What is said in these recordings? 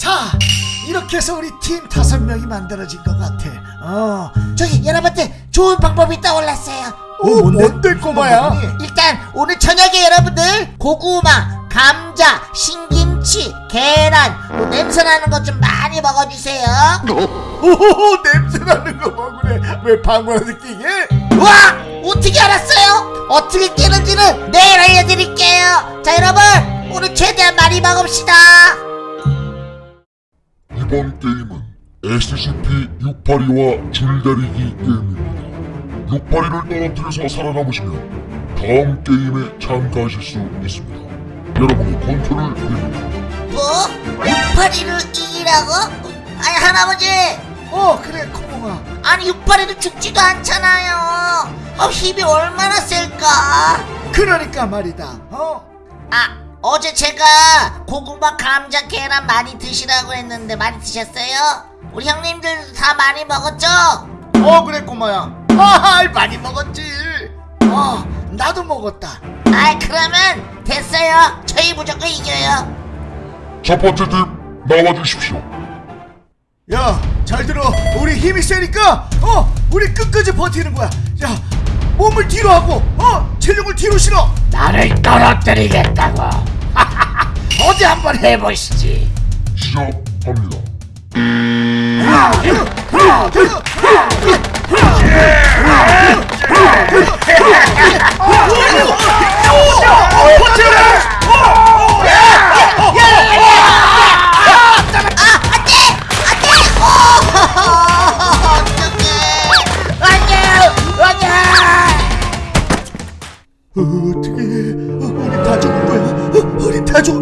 자 이렇게 해서 우리 팀 다섯 명이 만들어진 것 같아 어 저기 여러분들 좋은 방법이 떠올랐어요. 어, 뭔데, 꼬마야? 일단 오늘 저녁에 여러분들 고구마, 감자, 신김치, 계란, 뭐 냄새 나는 것 좀 많이 먹어주세요. 오호호 냄새나는 거 먹으래 왜 방구나 느끼게? 와 어떻게 알았어요? 어떻게 깨는지는 내일 알려드릴게요. 자 여러분 오늘 최대한 많이 먹읍시다. 이번 게임은 SCP-682와 줄다리기 게임입니다. 682를 떨어뜨려서 살아남으시면 다음 게임에 참가하실 수 있습니다. 여러분의 컨트롤 드립니다. 뭐? 682를 이기라고? 아니 할아버지 어 그래 코몽아 아니 682는 죽지도 않잖아요. 어, 힘이 얼마나 셀까? 그러니까 말이다 어? 아 어제 제가 고구마 감자 계란 많이 드시라고 했는데 많이 드셨어요? 우리 형님들 다 많이 먹었죠? 어 그래 꼬마야. 아 많이 먹었지. 어 나도 먹었다. 아이 그러면 됐어요. 저희 무조건 이겨요. 첫 번째 팀 나와주십시오. 야 잘 들어. 우리 힘이 세니까 어 우리 끝까지 버티는 거야. 야 몸을 뒤로 하고 어 체력을 뒤로 실어 나를 떨어뜨리겠다고. 어디 한번 해보시지. 시작합니다.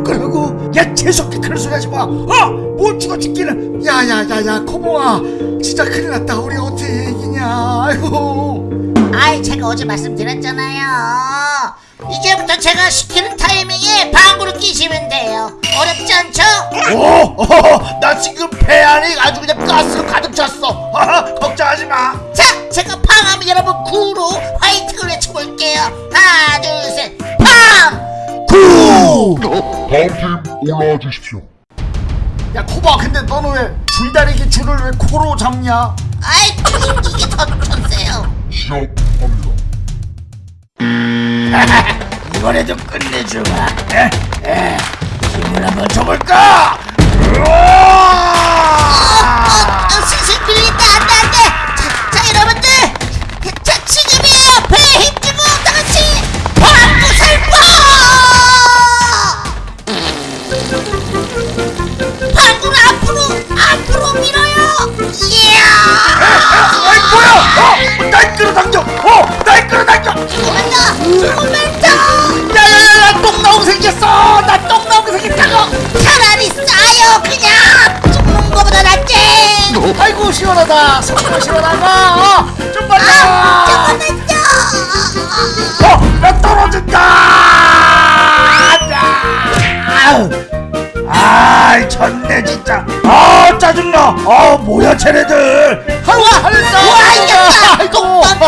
거라고? 야 재수없게 그런 소리 하지 마 어 못 죽어 죽기는. 야야야야 코모아. 진짜 큰일 났다. 우리 어떻게 이기냐. 아이고. 아이 제가 어제 말씀드렸잖아요. 이제부터 제가 시키는 타이밍에 방구를 끼시면 돼요. 어렵지 않죠? 오, 어, 나 지금 배 안에 아주 그냥 가스가 가득 찼어. 다음 팀 올라와 주십시오. 야, 코바, 근데 너는 왜 줄다리기 줄을 왜 코로 잡냐? 아이 이게 더 천세요 시작합니다. 이번에도 끝내주마. 에? 에? 힘을 한번 줘볼까? 어, 슬 조금만 더 조금만 더 야, 야, 야, 야, 똥 나오고 생겼어. 나똥 나오고 생겼다고. 차라리 싸요 그냥 죽는 거보다 낫지 아이고, 시원하다. 손으로 시원하다. 어, 좀 빨리. 아 어, 나 떨어진다. 아이, 졌네, 진짜. 아, 짜증나. 아, 뭐야, 쟤네들. 하루 하는다. 와, 이겼다. 똥방구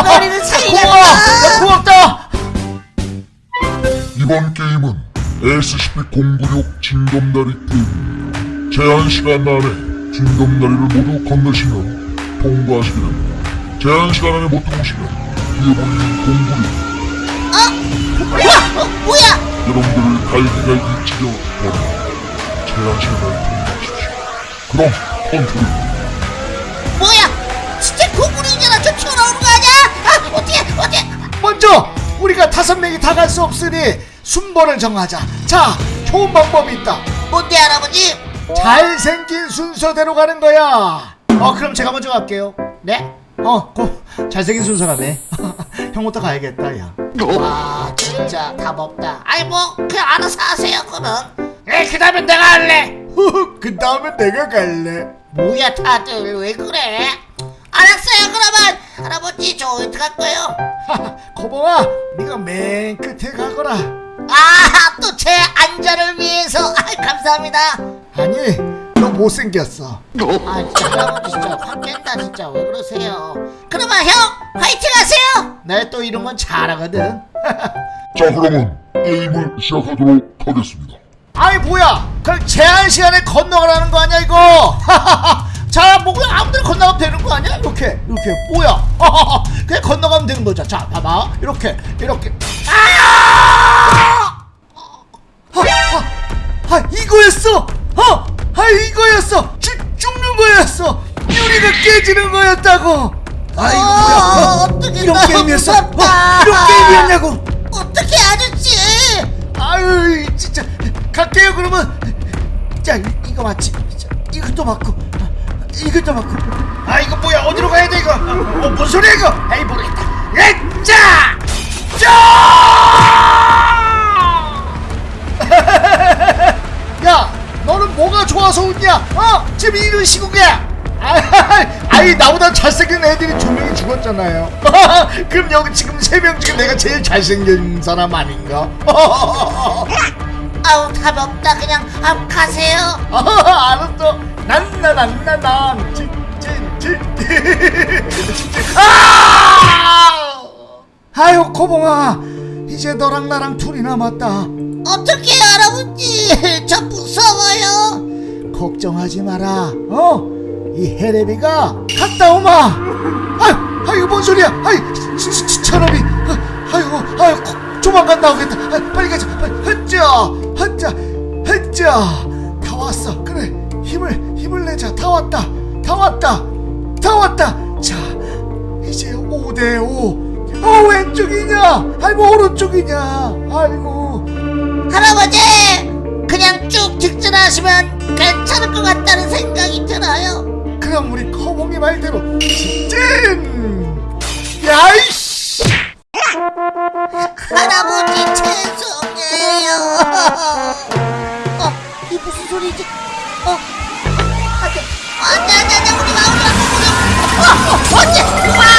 SCP-096 징검다리 게임입니다. 제한 시간 안에 징검다리를 모두 건너시면 통과하시게 됩니다. 제한 시간 안에 못 들어오시면 뒤에 보이는 096와 어, 뭐야 여러분들을 갈기갈기 찢어 버립니다. 제한 시간 안에 통과하십시오. 그럼 컨트롤 뭐야 진짜 고물이잖아 저 튀어나오는 거 아니야 아 어떻게 어떻게 먼저 우리가 다섯 명이 다 갈 수 없으니 순번을 정하자. 자, 좋은 방법이 있다. 뭔데 할아버지 잘생긴 순서대로 가는 거야. 어, 그럼 제가 먼저 갈게요. 네? 어, 고, 잘생긴 순서라네. 형부터 가야겠다, 야. 와 진짜 답 없다 아이 뭐 그냥 알아서 하세요 그러면 에, 그 다음에 내가 할래. 그 다음에 내가 갈래. 뭐야 다들 왜 그래 알았어요 그러면 할아버지 저갈 거예요 거봉아, 네가 맨 끝에 가거라. 아 또 제 안전을 위해서. 아 감사합니다. 아니, 너 못생겼어. 아 진짜 할아버지 진짜 확 깬다 진짜. 왜 그러세요? 그러면 형 화이팅 하세요! 나또 이런 건 잘하거든. 자 그러면 게임을 시작하도록 하겠습니다. 아이 뭐야! 그 제한 시간에 건너가라는 거 아니야 이거? 자뭐 그냥 아무데나 건너가면 되는 거 아니야? 이렇게 이렇게. 뭐야? 그냥 건너가면 되는 거죠. 자 봐봐. 이렇게 이렇게. 아! 아, 아 이거였어! 어, 아 이거였어! 죽, 죽는 거였어! 유리가 깨지는 거였다고! 아 이거 뭐야? 어, 어떡해, 이런 게임이었어? 어. 이런 게임이었냐고? 어떻게 아저씨? 아유 진짜. 갈게요 그러면. 자 이- 이거 맞지? 자, 이것도 맞고. 아, 이것도 맞고. 아 이거 뭐야? 어디로 가야 돼 이거? 어, 뭔 소리야 이거? 에이 모르겠다. 에짜 야 뭐가 좋아서 웃냐 어 지금 이런 아, 아이 나보다 잘생긴 애들이 두 명이 죽었잖아요 그럼 여기 지금 세 명 중에 내가 제일 잘생긴 사람 아닌가 아우 답 없다 그냥 아, 가세요. 아, 알았어. 난나난나난 아! 아유 코봉아 이제 너랑 나랑 둘이 남았다. 어떻게 할아버지? 저 무서워요. 걱정하지 마라. 어? 이 헤레비가 갔다 오마. 아유, 아유 뭔 소리야? 치- 차라리, 아, 아이고, 아유, 코- 조만간 나오겠다. 아, 빨리 가자. 빨리, 헛자, 헛자, 헛자. 다 왔어. 그래, 힘을, 힘을 내자. 다 왔다. 다 왔다. 다 왔다. 자, 이제 5대 5. 어 왼쪽이냐? 아이고 오른쪽이냐? 아이고. 할아버지 그냥 쭉 직진하시면 괜찮을 것 같다는 생각이 들어요. 그럼 우리 커봉이 말대로 직진! 야이씨! 할아버지 죄송해요. 어, 이 무슨 소리지? 어, 안돼, 안돼, 안돼, 안돼, 우리 마, 우리 마, 우리 마.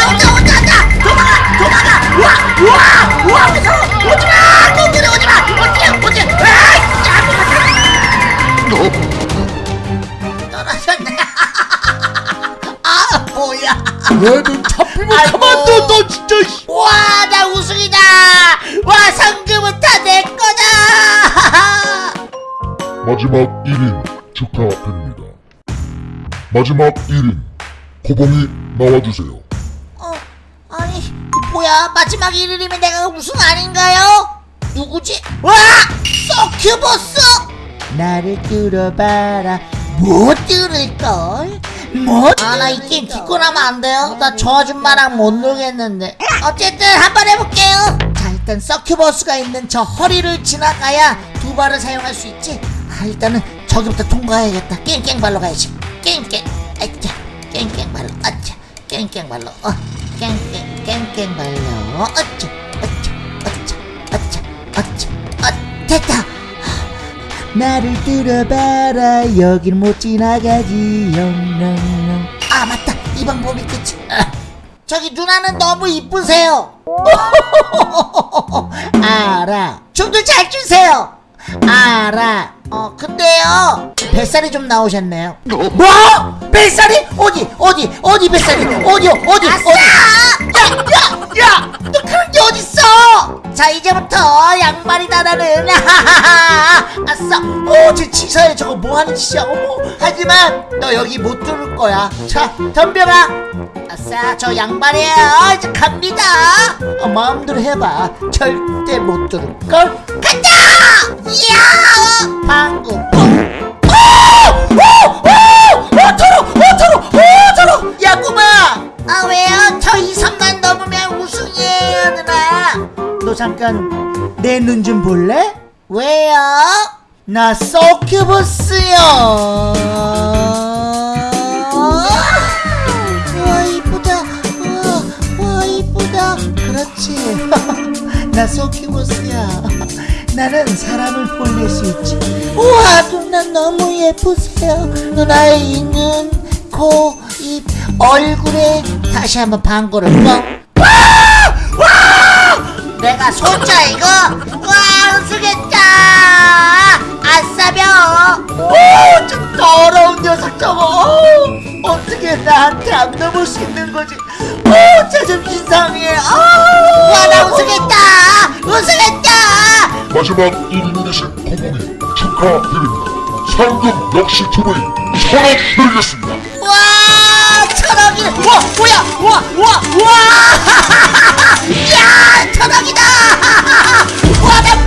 얘는 잡히면 아이고. 가만둬 너 진짜 씨. 와, 나 우승이다! 와, 상금은 다 내 거다! 마지막 1인 축하드립니다. 마지막 1인 고봉이 나와주세요. 어, 아니, 뭐야, 마지막 1일이면 내가 우승 아닌가요? 누구지? 와! 서큐버스! 나를 뚫어봐라. 못 뚫을걸? 못? 아, 나 이 게임 기권하면 안 돼요? 나 저 아줌마랑 못 놀겠는데. 어쨌든 한번 해볼게요. 자, 일단 서큐버스가 있는 저 허리를 지나가야 두 발을 사용할 수 있지. 아, 일단은 저기부터 통과해야겠다. 깽깽발로 가야지. 깽깽. 아차. 깽깽발로. 아차. 깽깽발로. 어. 깽깽. 깽깽발로. 아차. 아차. 아차. 아차. 아차. 아, 됐다. 나를 들어봐라. 여길 못 지나가지. 영영영. 아 맞다. 이 방법이 있겠지 아, 저기 누나는 너무 이쁘세요. 알아. 춤도 잘 추세요. 알아. 어 근데요. 뱃살이 좀 나오셨네요. 뭐? 뱃살이? 어디 어디 어디 뱃살이? 어디 어디 어디 자 이제부터 양말이다 나는. 아싸. 어제 치사해 저거 뭐하는 짓이야? 어머. 하지만 너 여기 못 들을 거야. 자 덤벼봐. 아싸 저 양말이에요. 이제 갑니다. 어, 마음대로 해봐. 절대 못 들을걸. 간다 이야! 방구. 아 왜요? 저 2, 3단 넘으면 우승이에요 누나 너 잠깐 내 눈 좀 볼래? 왜요? 나 서큐버스요. 와 이쁘다. 와, 와 이쁘다. 그렇지. 나 서큐버스야. 나는 사람을 볼릴 수 있지. 우와 누나 너무 예쁘세요. 누나의 이눈 코, 입, 얼굴에 다시 한번 방구를 뻥 내가 손자 이거? 와 우승했다 아싸벼. 오저 더러운 녀석 저거. 오, 어떻게 나한테 안 넘을 수 있는 거지? 오저좀 이상해. 와나 우승했다 우승했다 마지막 1인 되신 고봉이 축하드립니다. 상금 역시 두 분이 천억 드리겠습니다. 와 천왕이네 우와 뭐야 우와 우와 우와. 야 천왕이다. 우와 나